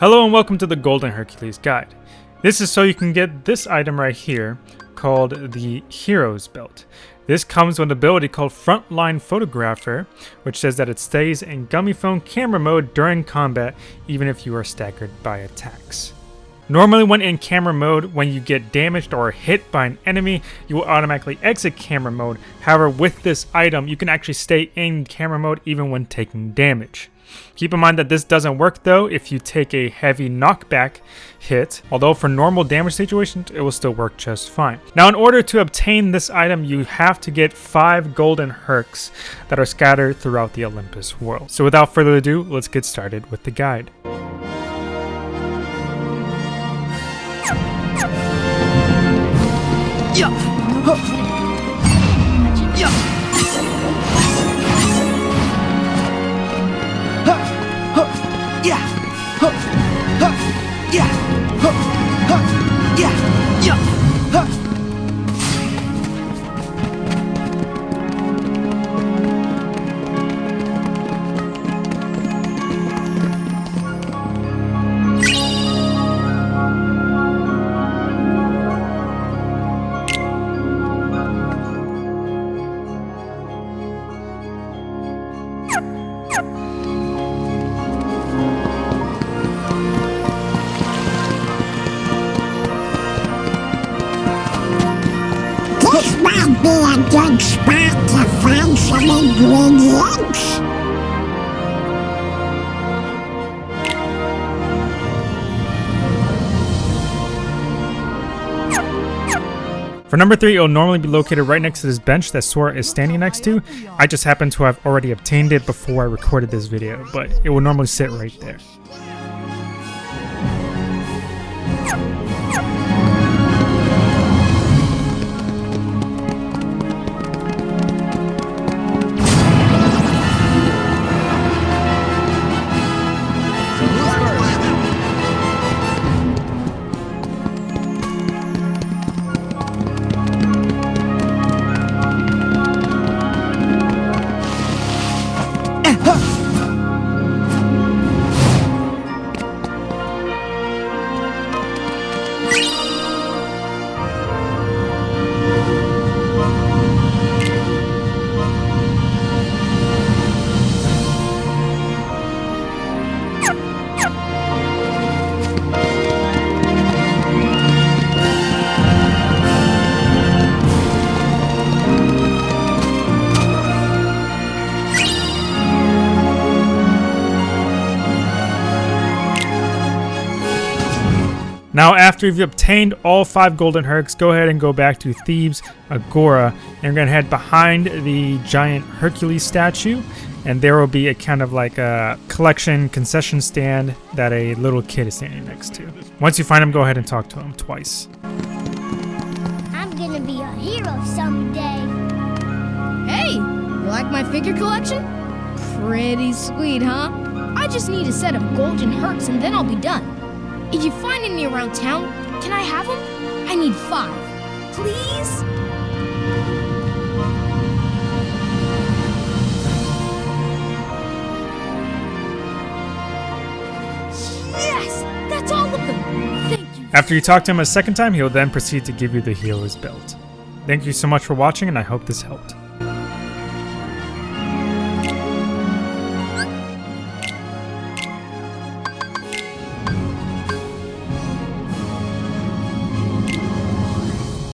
Hello and welcome to the Golden Hercules Guide. This is so you can get this item right here called the Hero's Belt. This comes with an ability called Frontline Photographer, which says that it stays in Gummiphone camera mode during combat even if you are staggered by attacks. Normally when in camera mode, when you get damaged or hit by an enemy, you will automatically exit camera mode. However, with this item, you can actually stay in camera mode even when taking damage. Keep in mind that this doesn't work though if you take a heavy knockback hit, although for normal damage situations it will still work just fine. Now in order to obtain this item you have to get 5 golden hercs that are scattered throughout the Olympus world. So without further ado, let's get started with the guide. Yeah. Yeah, yeah, huh. Be a good spot to find some ingredients. For number 3, it will normally be located right next to this bench that Sora is standing next to. I just happen to have already obtained it before I recorded this video, but it will normally sit right there. huh. Now after you've obtained all 5 golden hercs, go ahead and go back to Thebes Agora and you're going to head behind the giant Hercules statue and there will be a kind of like a collection concession stand that a little kid is standing next to. Once you find him, go ahead and talk to him twice. I'm gonna be a hero someday. Hey, you like my figure collection? Pretty sweet, huh? I just need a set of golden hercs and then I'll be done. If you find any around town, can I have them? I need five. Please? Yes! That's all of them! Thank you. After you talk to him a second time, he'll then proceed to give you the healer's belt. Thank you so much for watching and I hope this helped.